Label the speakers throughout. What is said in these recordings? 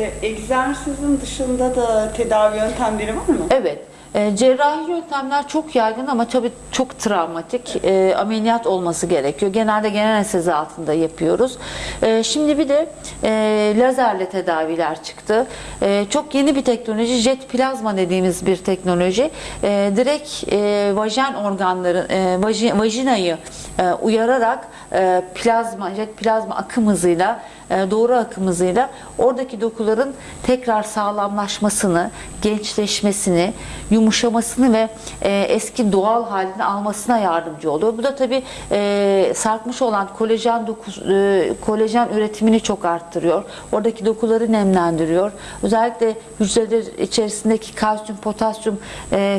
Speaker 1: e, egzersizin dışında da tedavi yöntemleri var mı?
Speaker 2: Evet. E, cerrahi yöntemler çok yaygın ama tabii çok travmatik. E, ameliyat olması gerekiyor. Genelde genel anestezi altında yapıyoruz. E, şimdi bir de e, lazerle tedaviler çıktı. E, çok yeni bir teknoloji. Jet plazma dediğimiz bir teknoloji. E, direkt e, vajin organları, e, vaji- vajinayı e, uyararak e, plazma, jet plazma akım hızıyla e, doğru akım hızıyla oradaki dokuların tekrar sağlamlaşmasını, gençleşmesini, yumuşamasını ve e, eski doğal halini almasına yardımcı oluyor. Bu da tabii sarkmış olan kolajen doku, e, kolajen üretimini çok arttırıyor. Oradaki dokuları nemlendiriyor. Özellikle hücreler içerisindeki kalsiyum, potasyum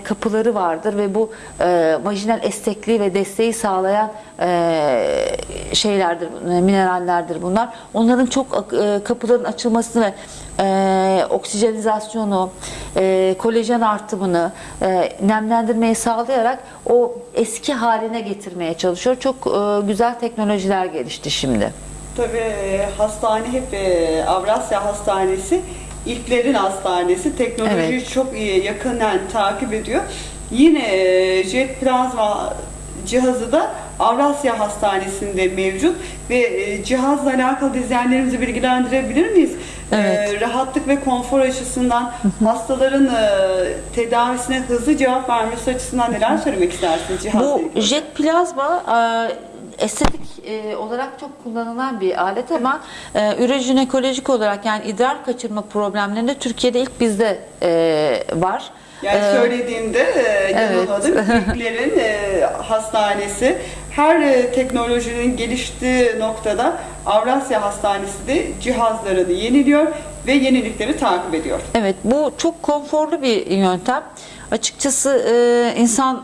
Speaker 2: kapıları vardır ve bu e, vajinal esnekliği ve desteği sağlayan şeylerdir, e, minerallerdir bunlar. Onların çok e, kapıların açılmasını ve e, oksijenizasyonu, e, kolajen artımını, e, nemlendirmeyi sağlayarak o eski haline getirmeye çalışıyor. Çok e, güzel teknolojiler gelişti şimdi.
Speaker 1: Tabii e, hastane hep e, Avrasya Hastanesi ilklerin hastanesi. Teknolojiyi
Speaker 2: Evet.
Speaker 1: çok iyi yakından takip ediyor. Yine jet plazma cihazı da Avrasya Hastanesi'nde mevcut ve e, cihazla alakalı izleyenlerimizi bilgilendirebilir miyiz?
Speaker 2: Evet.
Speaker 1: E, rahatlık ve konfor açısından hastaların e, tedavisine hızlı cevap vermesi açısından neler söylemek istersiniz cihazla
Speaker 2: Bu
Speaker 1: ilgili?
Speaker 2: jet plazma e, estetik e, olarak çok kullanılan bir alet ama e, ürojinekolojik olarak yani idrar kaçırma problemlerinde Türkiye'de ilk bizde e, var.
Speaker 1: Yani
Speaker 2: E,
Speaker 1: söylediğimde e, yanılmadım. İlklerin e, hastanesi her e, teknolojinin geliştiği noktada Avrasya Hastanesi de cihazlarını yeniliyor ve yenilikleri takip ediyor.
Speaker 2: Evet bu çok konforlu bir yöntem. Açıkçası e, insan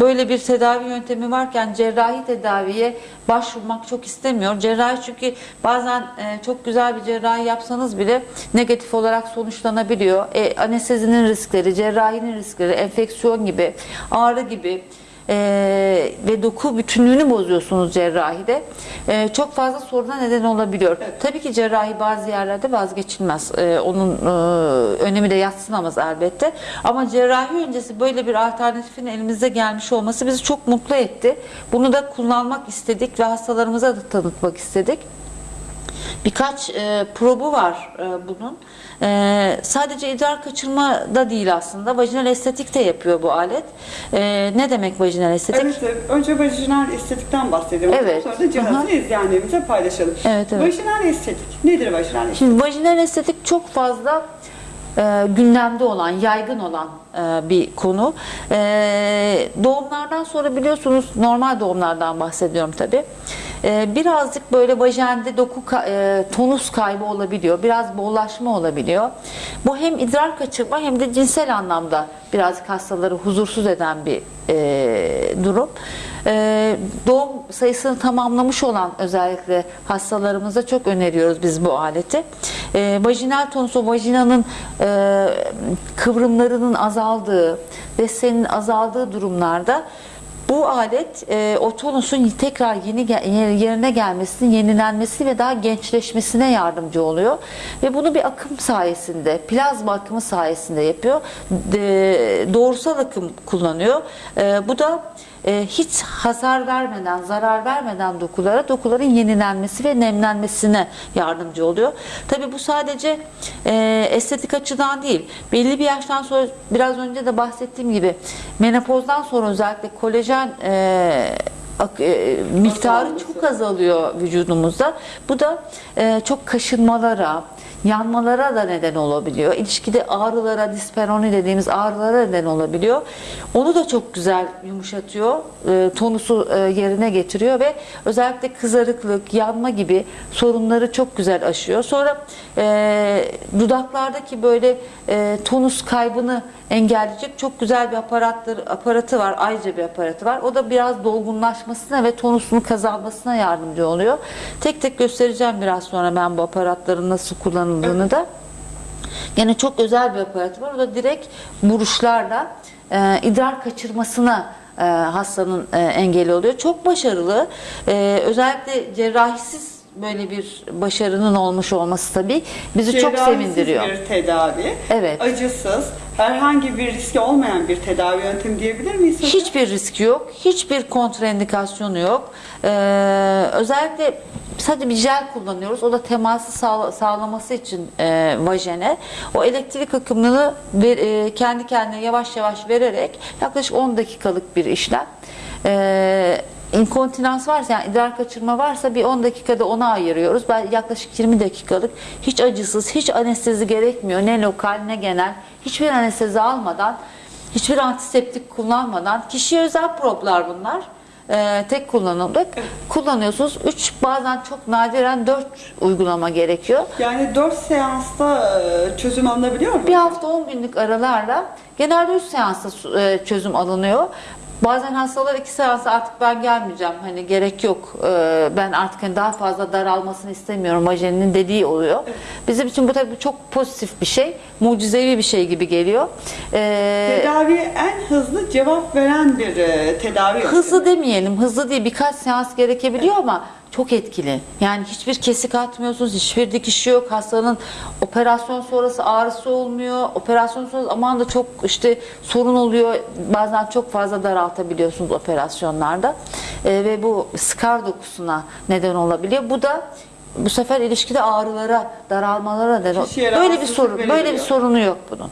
Speaker 2: böyle bir tedavi yöntemi varken cerrahi tedaviye başvurmak çok istemiyor. Cerrahi çünkü bazen e, çok güzel bir cerrahi yapsanız bile negatif olarak sonuçlanabiliyor. E, anestezinin riskleri, cerrahinin riskleri, enfeksiyon gibi, ağrı gibi e, ve doku bütünlüğünü bozuyorsunuz cerrahide. E, çok fazla soruna neden olabiliyor. Tabii ki cerrahi bazı yerlerde vazgeçilmez. E, onun e, önemi de yatsınamaz elbette. Ama cerrahi öncesi böyle bir alternatifin elimizde gelmiş olması bizi çok mutlu etti. Bunu da kullanmak istedik ve hastalarımıza da tanıtmak istedik. Birkaç e, probu var e, bunun. E, sadece idrar kaçırma da değil aslında. Vajinal estetik de yapıyor bu alet. E, ne demek vajinal estetik?
Speaker 1: Evet, önce vajinal estetikten bahsedelim.
Speaker 2: Evet.
Speaker 1: Sonra da cihazı
Speaker 2: Aha.
Speaker 1: izleyenlerimize paylaşalım.
Speaker 2: Evet, evet.
Speaker 1: Vajinal estetik. Nedir vajinal estetik?
Speaker 2: Şimdi vajinal estetik çok fazla e, gündemde olan, yaygın olan e, bir konu. E, doğumlardan sonra biliyorsunuz normal doğumlardan bahsediyorum tabi. birazcık böyle vajende doku e, tonus kaybı olabiliyor. Biraz bollaşma olabiliyor. Bu hem idrar kaçırma hem de cinsel anlamda birazcık hastaları huzursuz eden bir e, durum. E, doğum sayısını tamamlamış olan özellikle hastalarımıza çok öneriyoruz biz bu aleti. E, vajinal tonus o vajinanın e, kıvrımlarının azaldığı, desteğinin azaldığı durumlarda bu alet e, o tonusun tekrar yeni yerine gelmesini, yenilenmesi ve daha gençleşmesine yardımcı oluyor. Ve bunu bir akım sayesinde, plazma akımı sayesinde yapıyor. De- doğrusal akım kullanıyor. E, bu da e, hiç hasar vermeden, zarar vermeden dokulara, dokuların yenilenmesi ve nemlenmesine yardımcı oluyor. Tabi bu sadece e, estetik açıdan değil. Belli bir yaştan sonra biraz önce de bahsettiğim gibi menopozdan sonra özellikle kolajen e, miktarı
Speaker 1: Azalması.
Speaker 2: çok azalıyor vücudumuzda. Bu da e, çok kaşınmalara, yanmalara da neden olabiliyor. İlişkide ağrılara, disperoni dediğimiz ağrılara neden olabiliyor. Onu da çok güzel yumuşatıyor. E, tonusu e, yerine getiriyor ve özellikle kızarıklık, yanma gibi sorunları çok güzel aşıyor. Sonra e, dudaklardaki böyle e, tonus kaybını engelleyecek çok güzel bir aparatları, aparatı var. Ayrıca bir aparatı var. O da biraz dolgunlaşmasına ve tonusunu kazanmasına yardımcı oluyor. Tek tek göstereceğim biraz sonra ben bu aparatların nasıl kullanıldığını da. Gene çok özel bir aparatı var. O da direkt vuruşlarla e, idrar kaçırmasına e, hastanın e, engeli oluyor. Çok başarılı. E, özellikle cerrahisiz böyle bir başarının olmuş olması tabii bizi çok
Speaker 1: Cerrahisiz
Speaker 2: sevindiriyor.
Speaker 1: bir tedavi.
Speaker 2: Evet.
Speaker 1: Acısız, herhangi bir riski olmayan bir tedavi yöntemi diyebilir miyiz hocam?
Speaker 2: Hiçbir riski yok, hiçbir kontraindikasyonu yok. Ee, özellikle sadece bir jel kullanıyoruz. O da teması sağla- sağlaması için e, vajene. O elektrik akımını ver- e, kendi kendine yavaş yavaş vererek yaklaşık 10 dakikalık bir işlem. Ee, inkontinans varsa yani idrar kaçırma varsa bir 10 dakikada ona ayırıyoruz. Ben yaklaşık 20 dakikalık hiç acısız, hiç anestezi gerekmiyor. Ne lokal ne genel. Hiçbir anestezi almadan Hiçbir antiseptik kullanmadan kişiye özel proplar bunlar. Ee, tek kullanımlık. Kullanıyorsunuz. 3 bazen çok nadiren 4 uygulama gerekiyor.
Speaker 1: Yani 4 seansta e, çözüm alınabiliyor mu?
Speaker 2: Bir hafta 10 günlük aralarla genelde 3 seansta e, çözüm alınıyor. Bazen hastalar 2 seansa artık ben gelmeyeceğim. Hani gerek yok. Ee, ben artık hani daha fazla daralmasını istemiyorum. Vajeninin dediği oluyor. Bizim için bu tabii çok pozitif bir şey. Mucizevi bir şey gibi geliyor. Ee,
Speaker 1: Tedaviye en hızlı cevap veren bir e, tedavi yöntemi.
Speaker 2: Hızlı demeyelim, hızlı değil. Birkaç seans gerekebiliyor ama çok etkili. Yani hiçbir kesik atmıyorsunuz, hiçbir dikiş yok. Hastanın operasyon sonrası ağrısı olmuyor. Operasyon sonrası aman da çok işte sorun oluyor. Bazen çok fazla daraltabiliyorsunuz operasyonlarda. Ee, ve bu skar dokusuna neden olabiliyor. Bu da bu sefer ilişkide ağrılara, daralmalara neden Böyle bir sorun, böyle bir sorunu yok bunun.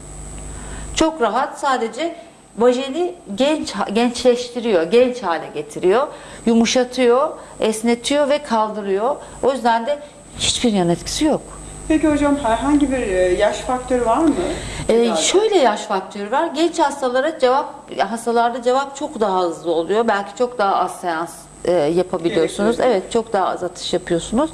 Speaker 2: Çok rahat sadece vajeni genç gençleştiriyor, genç hale getiriyor, yumuşatıyor, esnetiyor ve kaldırıyor. O yüzden de hiçbir yan etkisi yok.
Speaker 1: Peki hocam herhangi bir e, yaş faktörü var mı?
Speaker 2: Ee, şöyle yaş faktörü var. Genç hastalara cevap hastalarda cevap çok daha hızlı oluyor. Belki çok daha az seans e, yapabiliyorsunuz.
Speaker 1: Gerekiyor.
Speaker 2: Evet, çok daha az atış yapıyorsunuz.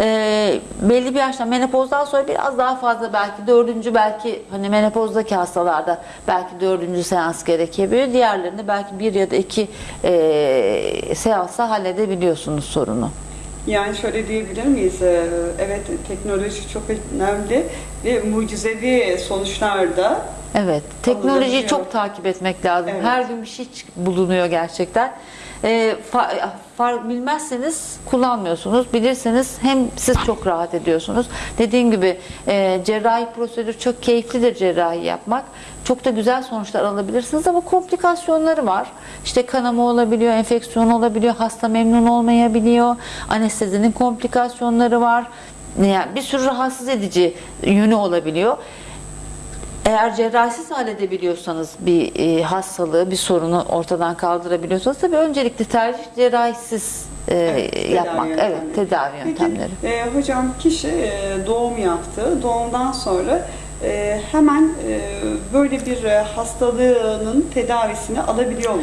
Speaker 2: Ee, belli bir yaştan menopozdan sonra biraz daha fazla belki dördüncü belki hani menopozdaki hastalarda belki dördüncü seans gerekebiliyor. Diğerlerinde belki bir ya da iki e, seansa halledebiliyorsunuz sorunu.
Speaker 1: Yani şöyle diyebilir miyiz? Ee, Evet teknoloji çok önemli ve mucizevi sonuçlarda
Speaker 2: Evet, teknolojiyi çok takip etmek lazım.
Speaker 1: Evet.
Speaker 2: Her gün bir şey bulunuyor gerçekten. Ee, fa- far- bilmezseniz kullanmıyorsunuz. Bilirseniz hem siz çok rahat ediyorsunuz. Dediğim gibi e, cerrahi prosedür çok keyiflidir cerrahi yapmak. Çok da güzel sonuçlar alabilirsiniz ama komplikasyonları var. İşte kanama olabiliyor, enfeksiyon olabiliyor, hasta memnun olmayabiliyor, anestezinin komplikasyonları var. Yani bir sürü rahatsız edici yönü olabiliyor. Eğer cerrahisiz halledebiliyorsanız bir e, hastalığı, bir sorunu ortadan kaldırabiliyorsanız tabii öncelikli tercih cerrahisiz e,
Speaker 1: Evet, tedavi
Speaker 2: yapmak.
Speaker 1: yöntemleri.
Speaker 2: Evet, tedavi yöntemleri.
Speaker 1: Peki e, hocam kişi e, doğum yaptı. Doğumdan sonra e, hemen e, böyle bir e, hastalığının tedavisini alabiliyor mu?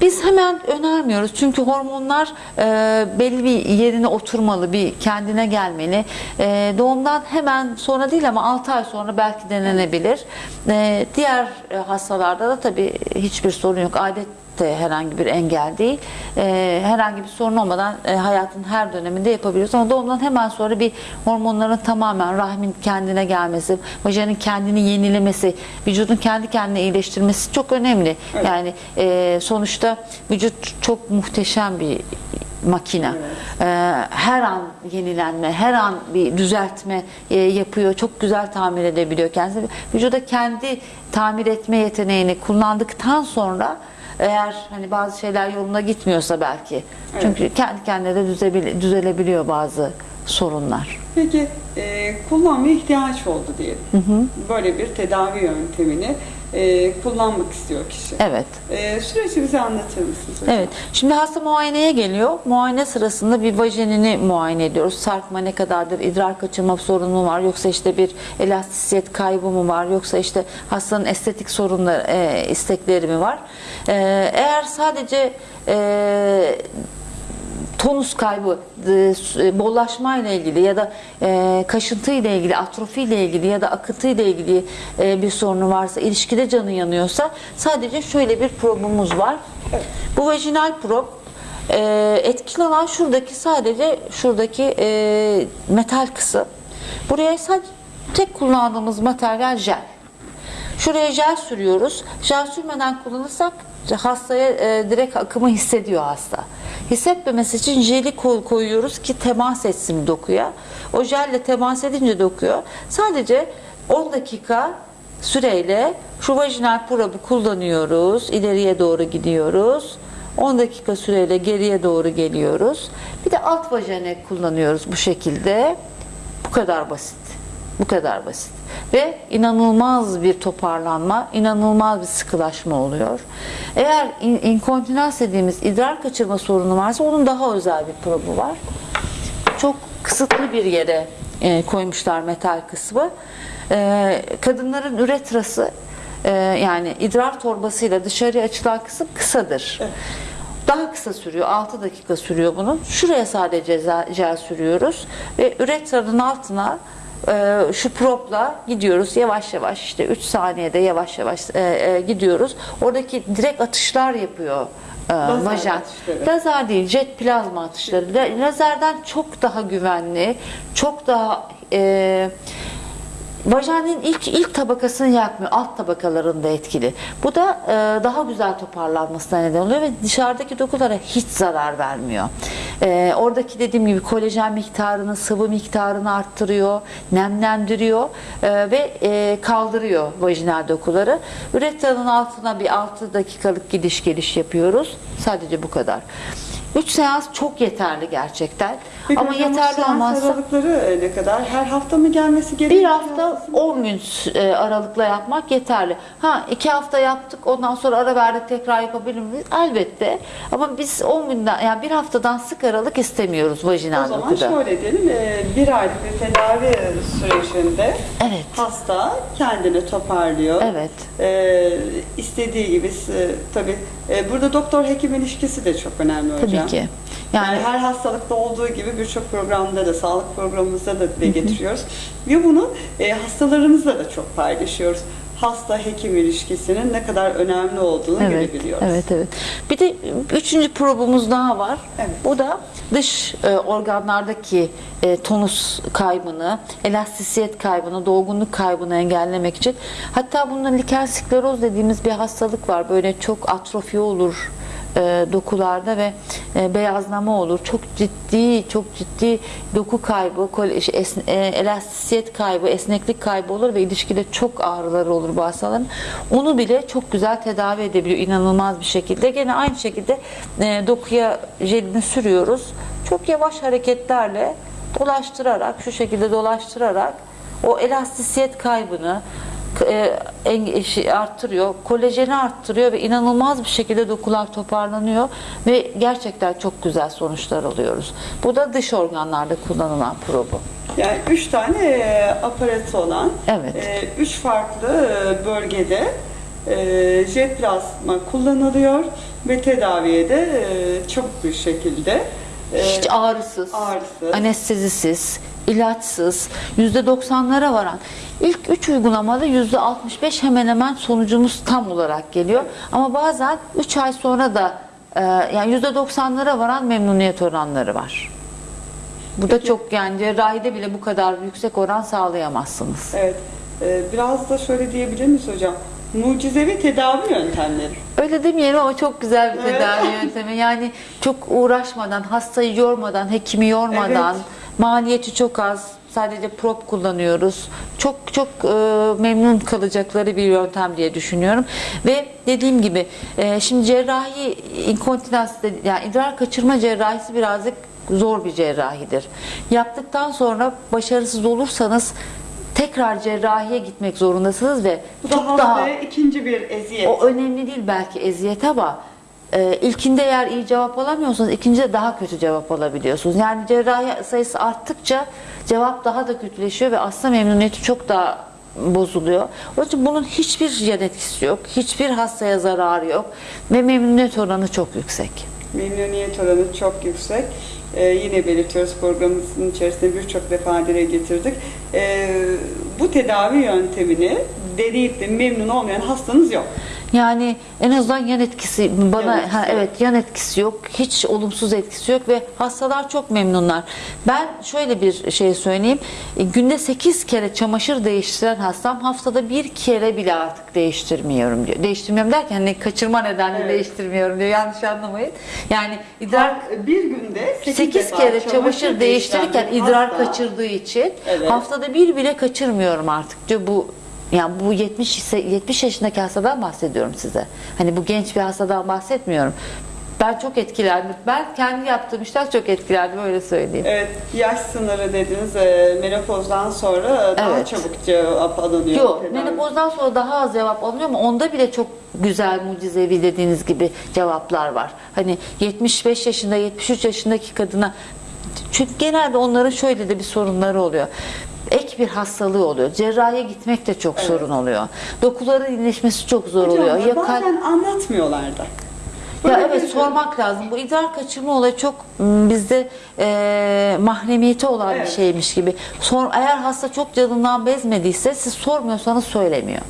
Speaker 2: Biz hemen önermiyoruz çünkü hormonlar e, belli bir yerine oturmalı, bir kendine gelmeli. E, doğumdan hemen sonra değil ama 6 ay sonra belki denenebilir. E, diğer e, hastalarda da tabii hiçbir sorun yok. Adet de herhangi bir engel değil. E, herhangi bir sorun olmadan e, hayatın her döneminde yapabiliyoruz. Ama doğumdan hemen sonra bir hormonların tamamen rahmin kendine gelmesi, vajenin kendini yenilemesi, vücudun kendi kendine iyileştirmesi çok önemli.
Speaker 1: Evet.
Speaker 2: Yani e, sonuçta vücut çok muhteşem bir makine. E, her an yenilenme, her an bir düzeltme e, yapıyor. Çok güzel tamir edebiliyor kendisi. Vücuda kendi tamir etme yeteneğini kullandıktan sonra eğer hani bazı şeyler yoluna gitmiyorsa belki. Çünkü kendi kendine de düzebil- düzelebiliyor bazı sorunlar.
Speaker 1: Peki e, kullanmaya ihtiyaç oldu diyelim. Böyle bir tedavi yöntemini e, kullanmak istiyor kişi.
Speaker 2: Evet.
Speaker 1: E, süreci bize anlatır mısınız hocam?
Speaker 2: Evet. Şimdi hasta muayeneye geliyor. Muayene sırasında bir vajenini muayene ediyoruz. Sarkma ne kadardır? idrar kaçırma sorunu mu var? Yoksa işte bir elastisiyet kaybı mı var? Yoksa işte hastanın estetik sorunları, e, istekleri mi var? E, eğer sadece e, tonus kaybı, e, bollaşma ile ilgili ya da e, kaşıntı ile ilgili, atrofi ile ilgili ya da akıntı ile ilgili e, bir sorunu varsa, ilişkide canı yanıyorsa sadece şöyle bir probumuz var. Bu vajinal prob e, etkili olan şuradaki sadece şuradaki e, metal kısım. Buraya sadece tek kullandığımız materyal jel. Şuraya jel sürüyoruz. Jel sürmeden kullanırsak hastaya e, direkt akımı hissediyor hasta. Hissetmemesi için jeli koy- koyuyoruz ki temas etsin dokuya. O jelle temas edince dokuyor. Sadece 10 dakika süreyle şu vajinal probü kullanıyoruz. İleriye doğru gidiyoruz. 10 dakika süreyle geriye doğru geliyoruz. Bir de alt vajene kullanıyoruz bu şekilde. Bu kadar basit. Bu kadar basit. Ve inanılmaz bir toparlanma, inanılmaz bir sıkılaşma oluyor. Eğer in- inkontinans dediğimiz idrar kaçırma sorunu varsa onun daha özel bir probu var. Çok kısıtlı bir yere e, koymuşlar metal kısmı. E, kadınların üretrası e, yani idrar torbasıyla dışarıya açılan kısım kısadır. Daha kısa sürüyor. 6 dakika sürüyor bunun. Şuraya sadece jel sürüyoruz ve üretranın altına şu propla gidiyoruz yavaş yavaş işte 3 saniyede yavaş yavaş e, e, gidiyoruz. Oradaki direkt atışlar yapıyor e,
Speaker 1: Lazer
Speaker 2: vajen.
Speaker 1: atışları.
Speaker 2: Lazer değil, jet plazma atışları. La- Lazerden çok daha güvenli, çok daha e, vajenin ilk ilk tabakasını yakmıyor, alt tabakalarında etkili. Bu da e, daha güzel toparlanmasına neden oluyor ve dışarıdaki dokulara hiç zarar vermiyor. E, oradaki dediğim gibi kolajen miktarını, sıvı miktarını arttırıyor, nemlendiriyor e, ve e, kaldırıyor vajinal dokuları. Üretranın altına bir 6 dakikalık gidiş geliş yapıyoruz. Sadece bu kadar. 3 seans çok yeterli gerçekten.
Speaker 1: Peki
Speaker 2: Ama
Speaker 1: hocam,
Speaker 2: yeterli olmazsa
Speaker 1: aralıkları e, ne kadar? Her hafta mı gelmesi gerekiyor?
Speaker 2: bir hafta 10 gün e, aralıkla yapmak yeterli. Ha iki hafta yaptık ondan sonra ara verdik tekrar yapabilir miyiz? Elbette. Ama biz 10 günden yani bir haftadan sık aralık istemiyoruz
Speaker 1: O
Speaker 2: vajinal
Speaker 1: zaman
Speaker 2: dokuda.
Speaker 1: şöyle diyelim, e, bir aylık bir tedavi sürecinde
Speaker 2: Evet.
Speaker 1: hasta kendini toparlıyor.
Speaker 2: Evet.
Speaker 1: E, istediği gibi tabii burada doktor hekim ilişkisi de çok önemli hocam.
Speaker 2: Tabii ki.
Speaker 1: Yani,
Speaker 2: Yani
Speaker 1: her hastalıkta olduğu gibi birçok programda da sağlık programımızda da dile getiriyoruz. Ve bunu e, hastalarımızla da çok paylaşıyoruz. Hasta hekim ilişkisinin ne kadar önemli olduğunu
Speaker 2: Evet,
Speaker 1: görebiliyoruz.
Speaker 2: evet, evet. Bir de üçüncü probumuz daha var.
Speaker 1: Evet.
Speaker 2: Bu da dış e, organlardaki e, tonus kaybını, elastisiyet kaybını, dolgunluk kaybını engellemek için. Hatta bunda liken skleroz dediğimiz bir hastalık var. Böyle çok atrofi olur e, dokularda ve e, beyazlama olur. Çok ciddi, çok ciddi doku kaybı, şey, esne- e, elastisiyet kaybı, esneklik kaybı olur ve ilişkide çok ağrıları olur bu hastaların. Onu bile çok güzel tedavi edebiliyor inanılmaz bir şekilde. Gene aynı şekilde e, dokuya jelini sürüyoruz. Çok yavaş hareketlerle dolaştırarak, şu şekilde dolaştırarak o elastisiyet kaybını, e, en- şey arttırıyor, kolajeni arttırıyor ve inanılmaz bir şekilde dokular toparlanıyor ve gerçekten çok güzel sonuçlar alıyoruz. Bu da dış organlarda kullanılan probu.
Speaker 1: Yani üç tane e, aparatı olan,
Speaker 2: Evet.
Speaker 1: e, üç farklı e, bölgede e, jet plasma kullanılıyor ve tedaviye de e, çabuk bir şekilde e,
Speaker 2: Hiç ağrısız,
Speaker 1: ağrısız.
Speaker 2: anestezisiz, ilaçsız, %90'lara varan. İlk 3 uygulamada %65 hemen hemen sonucumuz tam olarak geliyor. Ama bazen 3 ay sonra da e, yani %90'lara varan memnuniyet oranları var. Bu da çok yani cerrahide bile bu kadar yüksek oran sağlayamazsınız.
Speaker 1: Evet. E, biraz da şöyle diyebilir miyiz hocam? Mucizevi tedavi yöntemleri.
Speaker 2: Öyle demeyelim ama çok güzel bir
Speaker 1: Evet.
Speaker 2: tedavi yöntemi. Yani çok uğraşmadan, hastayı yormadan, hekimi yormadan,
Speaker 1: Evet.
Speaker 2: maliyeti çok az. Sadece prop kullanıyoruz. Çok çok e, memnun kalacakları bir yöntem diye düşünüyorum. Ve dediğim gibi e, şimdi cerrahi inkontinans yani idrar kaçırma cerrahisi birazcık zor bir cerrahidir. Yaptıktan sonra başarısız olursanız tekrar cerrahiye gitmek zorundasınız ve
Speaker 1: Bu da
Speaker 2: çok daha
Speaker 1: ikinci bir eziyet.
Speaker 2: o önemli değil belki eziyet ama e, ilkinde eğer iyi cevap alamıyorsanız ikincide daha kötü cevap alabiliyorsunuz. Yani cerrahi sayısı arttıkça cevap daha da kötüleşiyor ve aslında memnuniyeti çok daha bozuluyor. Onun için bunun hiçbir yan etkisi yok. Hiçbir hastaya zararı yok ve memnuniyet oranı çok yüksek.
Speaker 1: Memnuniyet oranı çok yüksek. Ee, yine belirtiyoruz programımızın içerisinde birçok defa dile getirdik. Ee, bu tedavi yöntemini deneyip de memnun olmayan hastanız yok.
Speaker 2: Yani en azından yan etkisi bana
Speaker 1: Yan etkisi
Speaker 2: ha, evet yan etkisi yok. Hiç olumsuz etkisi yok ve hastalar çok memnunlar. Ben şöyle bir şey söyleyeyim. E, Günde 8 kere çamaşır değiştiren hastam haftada bir kere bile artık değiştirmiyorum diyor. Değiştirmiyorum derken hani kaçırma nedenle
Speaker 1: Evet.
Speaker 2: değiştirmiyorum diyor. Yanlış anlamayın. Yani idrar
Speaker 1: Bir günde 8,
Speaker 2: 8 kere çamaşır değiştirirken idrar kaçırdığı için
Speaker 1: Evet.
Speaker 2: haftada bir bile kaçırmıyorum artık diyor bu yani bu 70 ise 70 yaşındaki hastadan bahsediyorum size. Hani bu genç bir hastadan bahsetmiyorum. Ben çok etkilendim. Ben kendi yaptığım işten çok etkilendim öyle söyleyeyim.
Speaker 1: Evet, yaş sınırı dediniz e, menopozdan sonra daha
Speaker 2: Evet.
Speaker 1: çabuk cevap alınıyor.
Speaker 2: Yok,
Speaker 1: tedavi.
Speaker 2: menopozdan sonra daha az cevap alınıyor ama onda bile çok güzel, mucizevi dediğiniz gibi cevaplar var. Hani 75 yaşında, 73 yaşındaki kadına çünkü genelde onların şöyle de bir sorunları oluyor. Ek bir hastalığı oluyor. Cerrahiye gitmek de çok sorun oluyor. Dokuların iyileşmesi çok zor
Speaker 1: Hocam,
Speaker 2: oluyor. Ya kalp-
Speaker 1: bazen anlatmıyorlar da.
Speaker 2: ya
Speaker 1: Böyle
Speaker 2: evet
Speaker 1: bir-
Speaker 2: sormak lazım. Bu idrar kaçırma olayı çok m, bizde e, mahremiyeti olan bir
Speaker 1: Evet.
Speaker 2: şeymiş gibi. Sor, eğer hasta çok canından bezmediyse siz sormuyorsanız söylemiyor.